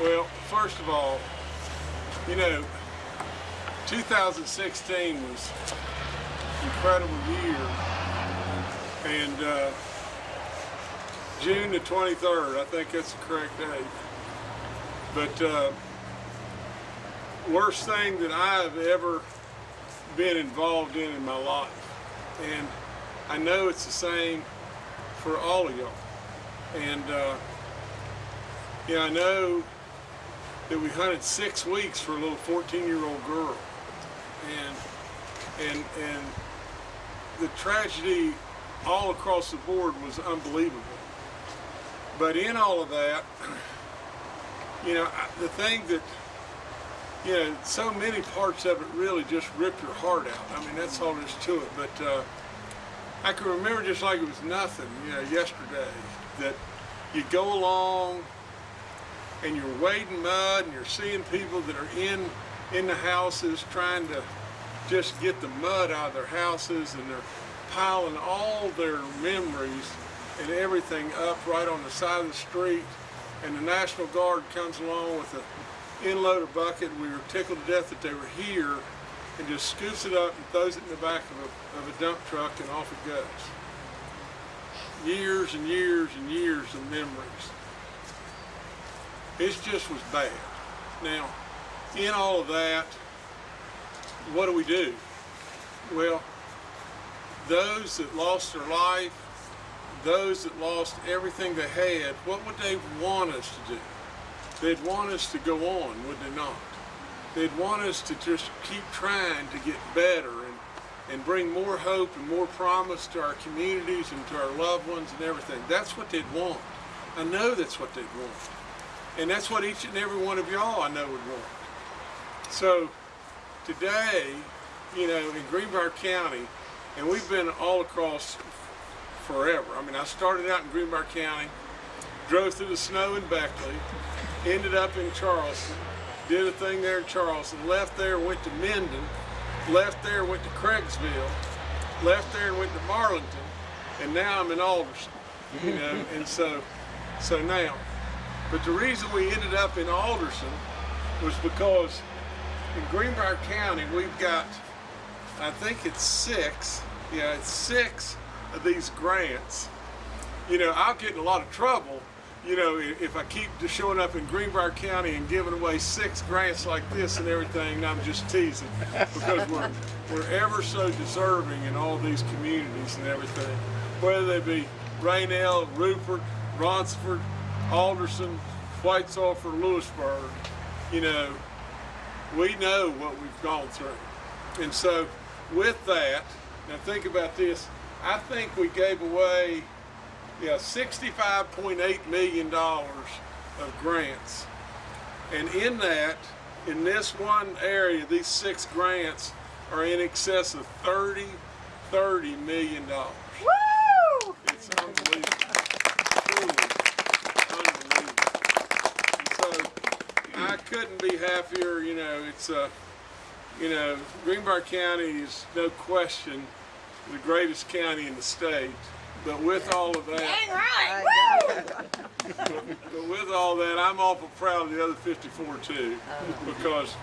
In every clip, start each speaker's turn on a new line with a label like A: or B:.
A: Well, first of all, you know, 2016 was an incredible year, and uh, June the 23rd, I think that's the correct date. But uh, worst thing that I've ever been involved in in my life, and I know it's the same for all of y'all. And uh, yeah, I know that we hunted six weeks for a little 14-year-old girl, and and and the tragedy all across the board was unbelievable. But in all of that, you know, the thing that you know, so many parts of it really just rip your heart out. I mean, that's all there is to it. But uh, I can remember just like it was nothing, you know, yesterday, that you go along and you're wading mud and you're seeing people that are in in the houses trying to just get the mud out of their houses and they're piling all their memories and everything up right on the side of the street and the National Guard comes along with a inloader bucket. We were tickled to death that they were here and just scoops it up and throws it in the back of a, of a dump truck and off it goes. Years and years and years of memories. It just was bad. Now, in all of that, what do we do? Well, those that lost their life, those that lost everything they had, what would they want us to do? They'd want us to go on, would they not? They'd want us to just keep trying to get better and, and bring more hope and more promise to our communities and to our loved ones and everything. That's what they'd want. I know that's what they'd want. And that's what each and every one of y'all I know would want. So today, you know, in Greenbrier County, and we've been all across forever. I mean, I started out in Greenbrier County, drove through the snow in Beckley, ended up in Charleston, did a thing there in Charleston, left there, went to Minden, left there, went to Craigsville, left there and went to Marlington, and now I'm in Alderson, you know, and so, so now, but the reason we ended up in Alderson was because in Greenbrier County, we've got, I think it's six, yeah, it's six of these grants. You know, I'll get in a lot of trouble, you know, if I keep just showing up in Greenbrier County and giving away six grants like this and everything, I'm just teasing because we're, we're ever so deserving in all these communities and everything, whether they be Rainelle, Rupert, Ronceverte, Alderson, White Sulphur, Lewisburg, you know, we know what we've gone through. And so with that, now think about this, I think we gave away yeah, $65.8 million of grants. And in that, in this one area, these six grants are in excess of 30, 30 million dollars.
B: Woo!
A: It's unbelievable. Truly unbelievable. And so I couldn't be happier, you know, it's uh, you know, Greenbrier County is no question the greatest county in the state. But with all of that,
B: Dang right. Woo!
A: but with all that, I'm awful proud of the other 54 too, because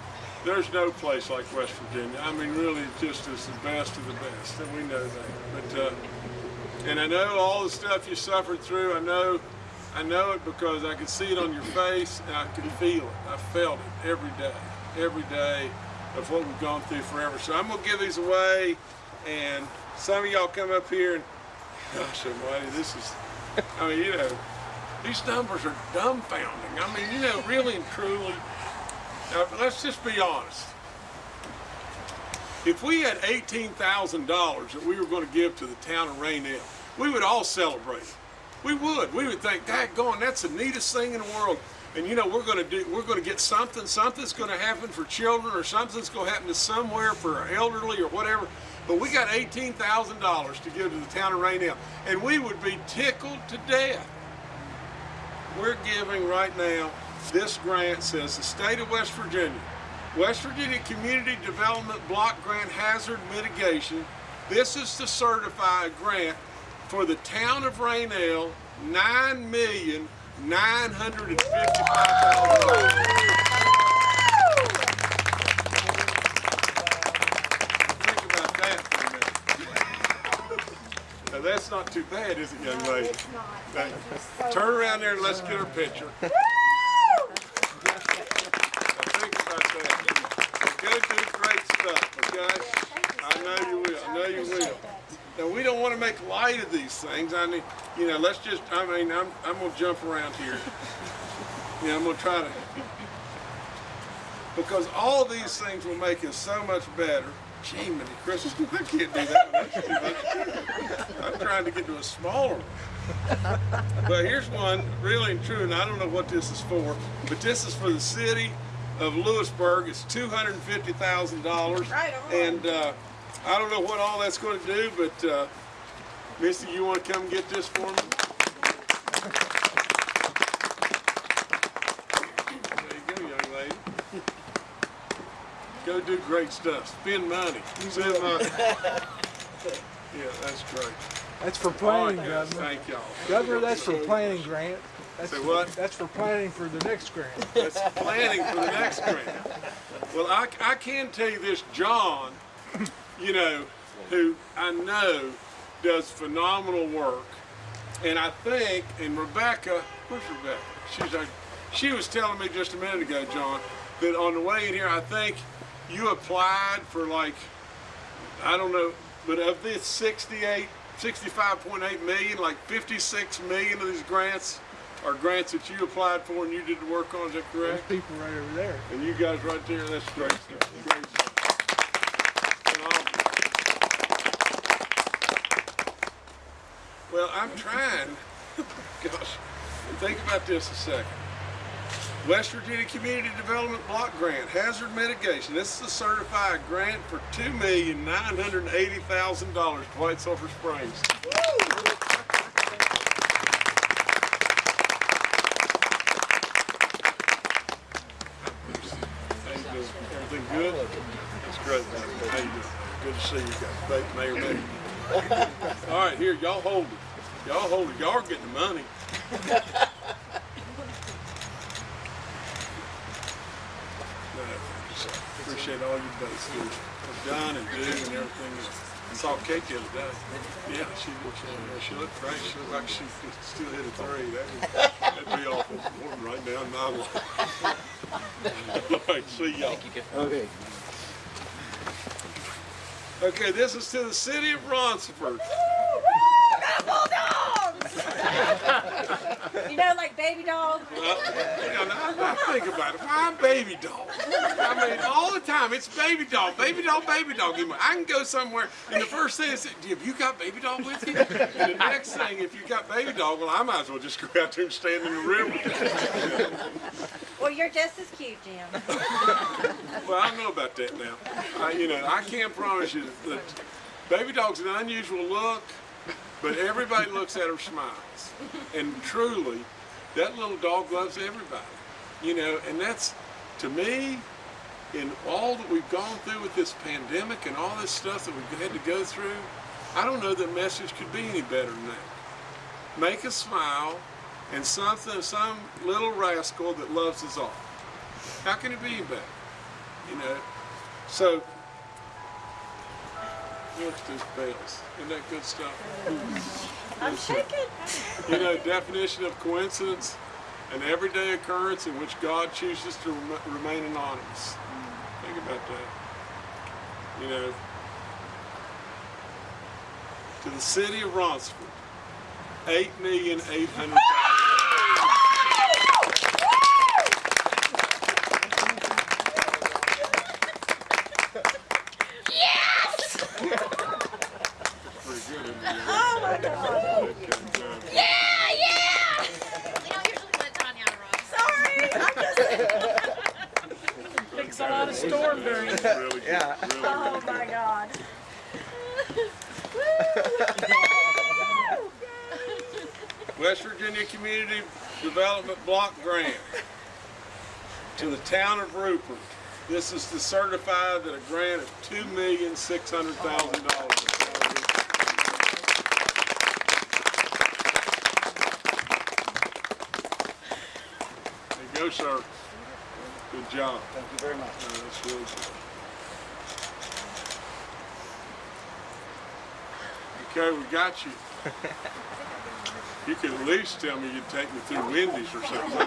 A: there's no place like West Virginia. I mean, really, it just is the best of the best, and we know that. But uh, and I know all the stuff you suffered through. I know, I know it because I can see it on your face, and I can feel it. I felt it every day, every day of what we've gone through forever. So I'm gonna give these away, and some of y'all come up here and Gosh almighty, this is, I mean, you know, these numbers are dumbfounding. I mean, you know, really and truly, now, let's just be honest. If we had $18,000 that we were going to give to the town of Rainelle, we would all celebrate. We would. We would think, that going, that's the neatest thing in the world. And you know, we're going to do, we're going to get something, something's going to happen for children or something's going to happen to somewhere for our elderly or whatever. But we got $18,000 to give to the town of Rainelle, and we would be tickled to death. We're giving right now, this grant says the state of West Virginia, West Virginia Community Development Block Grant Hazard Mitigation. This is to certify a grant for the town of Rainelle, $9,955,000. that's not too bad, is it, young lady?
C: It's not.
A: Now, turn around there and let's get her picture. Want to make light of these things. I mean, you know, let's just. I mean, I'm I'm gonna jump around here. Yeah, I'm gonna try to. Because all these things will make us so much better. Gee, many Chris, I can't do that. one. That's too much. I'm trying to get to a smaller one. But here's one, really and true, and I don't know what this is for, but this is for the city of Lewisburg. It's two hundred and fifty thousand dollars.
B: Right on.
A: And uh, I don't know what all that's going to do, but uh, Misty, you want to come get this for me? There you go, young lady. Go do great stuff. Spend money. Spend money. Yeah, that's great.
D: That's for
A: All right,
D: planning,
A: guys,
D: Governor.
A: thank y'all.
D: Governor, that's for planning grant. That's
A: Say
D: for-
A: what?
D: That's for planning for the next grant.
A: That's planning for the next grant. Well, I, I can tell you this, John, you know, who I know does phenomenal work. And I think, and Rebecca, where's Rebecca? She's like, she was telling me just a minute ago, John, that on the way in here, I think you applied for like, I don't know, but of this 68, 65.8 million, like 56 million of these grants are grants that you applied for and you did the work on, is that
D: There's
A: correct?
D: people right over there.
A: And you guys right there, that's great stuff. Great stuff. Phenomenal. Well, I'm trying, gosh, think about this a second. West Virginia Community Development Block Grant, Hazard Mitigation. This is a certified grant for two million nine hundred and eighty thousand dollars, to White Sulphur Springs. Everything good? That's great, you? Good to see you guys. Mayor. All right, here, y'all hold it. Y'all hold it. Y'all are getting the money. Appreciate all you both do, done and do and everything. I saw Kate the other day. Yeah, she looked, she looked great. She looked like she could still hit a three. That would, that'd be awful. Warm right down my line. All right, see y'all.
D: Okay.
A: Okay, this is to the city of
B: Ronceverte. You know, like baby dogs.
A: Well, you know, now, now think about it. Why baby dog? I mean, all the time it's baby dog, baby dog, baby dog. I can go somewhere, and the first thing is, have you got baby dog with you? And the next thing, if you got baby dog, well, I might as well just go out there and stand in the river.
B: Well, you're just as cute, Jim.
A: Well, I don't know about that now. I, you know, I can't promise you that baby dog's an unusual look, but everybody looks at her smiles. And truly, that little dog loves everybody. You know, and that's, to me, in all that we've gone through with this pandemic and all this stuff that we've had to go through, I don't know that message could be any better than that. Make us smile and something, some little rascal that loves us all. How can it be any better? You know, so youngsters fails. Isn't that good stuff?
B: I'm shaking.
A: you know, definition of coincidence, an everyday occurrence in which God chooses to remain anonymous. Think about that. You know, to the city of
E: Ronceverte, 8,800,000.
A: Really good.
D: Yeah.
A: Really
B: Oh
A: good.
B: my God.
A: West Virginia Community Development Block Grant to the town of Rupert. This is to certify that a grant of two million six hundred thousand dollars. There you go, sir. Good job.
D: Thank you very much.
A: No, that's really good. Okay, we got you. You could at least tell me you'd take me through Wendy's or something.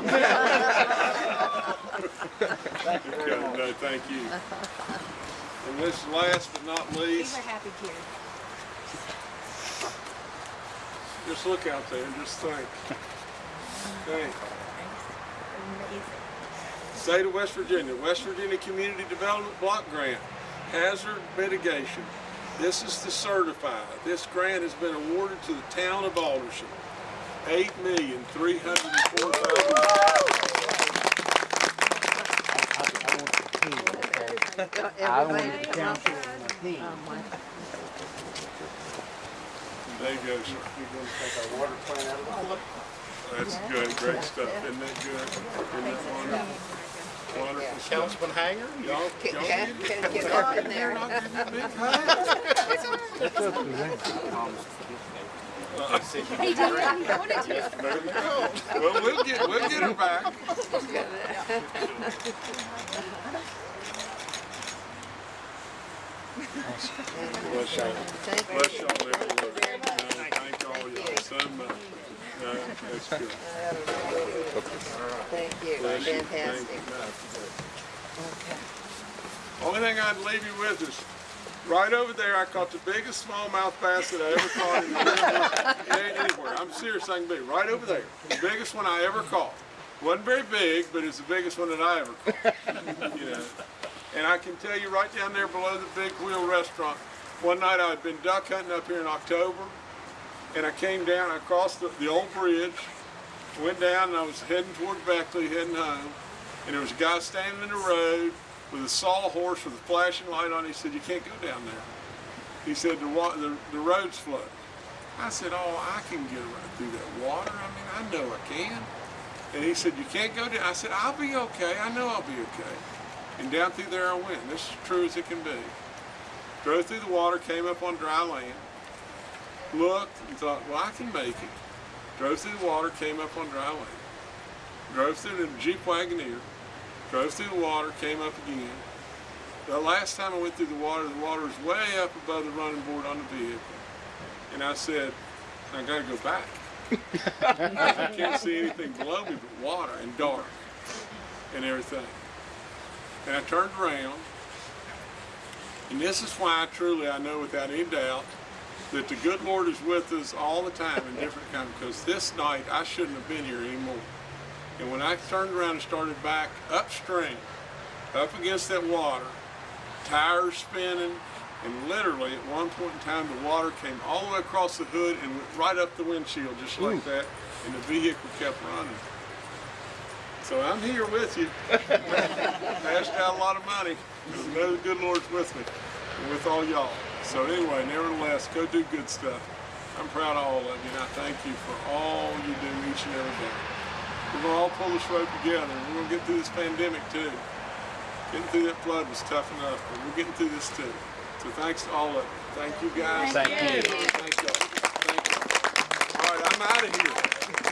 A: Okay, no, thank you. And this last but not
B: These
A: least,
B: are happy kids.
A: just look out there and just think. Think.
B: Amazing.
A: State of West Virginia, West Virginia Community Development Block Grant, Hazard Mitigation. This is to certify. This grant has been awarded to the town of Alderson. Eight million, three hundred and four thousand.
C: I want the council on my team.
A: There you go, sir.
C: You're gonna take our water plant out of the
A: That's good, great stuff. Isn't that good? Isn't that wonderful? Wonderful stuff.
E: Councilman Hanger?
A: Y'all,
F: Can,
A: y'all
F: can,
A: need
F: can get up in there.
A: I'll give you a big hug.
D: That's up to them.
B: You, I wanted.
A: Well, we'll get, we'll get her back. Bless y'all. Bless y'all everywhere. No, Thank all y'all so much.
F: Thank you,
A: you.
F: fantastic.
A: You. Only thing I'd leave you with is, right over there, I caught the biggest smallmouth bass that I ever caught in the anywhere. I'm serious, I can be, right over there. The biggest one I ever caught. Wasn't very big, but it's the biggest one that I ever caught. You know, and I can tell you right down there below the Big Wheel Restaurant, one night I had been duck hunting up here in October, and I came down, I crossed the, the old bridge, went down, and I was heading toward Beckley, heading home, and there was a guy standing in the road with a sawhorse with a flashing light on. He said, "You can't go down there." He said, "The the, the road's flooded." I said, "Oh, I can get around through that water. I mean, I know I can." And he said, "You can't go down." I said, "I'll be okay. I know I'll be okay." And down through there I went. This is true as it can be. Drove through the water, came up on dry land, looked and thought, well, I can make it. Drove through the water, came up on dry land. Drove through the Jeep Wagoneer, drove through the water, came up again. The last time I went through the water, the water was way up above the running board on the vehicle. And I said, I gotta go back. I can't see anything below me but water and dark and everything. And I turned around, and this is why truly I know without any doubt that the good Lord is with us all the time in different kinds, because this night I shouldn't have been here anymore. And when I turned around and started back upstream, up against that water, tires spinning, and literally at one point in time the water came all the way across the hood and went right up the windshield just like that, and the vehicle kept running. So I'm here with you. Passed out a lot of money. know the good Lord's with me and with all y'all. So anyway, nevertheless, go do good stuff. I'm proud of all of you, and I thank you for all you do each and every day. We're gonna all pull this rope together, and we're gonna get through this pandemic too. Getting through that flood was tough enough, but we're getting through this too. So thanks to all of you. Thank you guys.
B: Thank
A: you. Thank y'all. Thank you. All right, I'm out of here.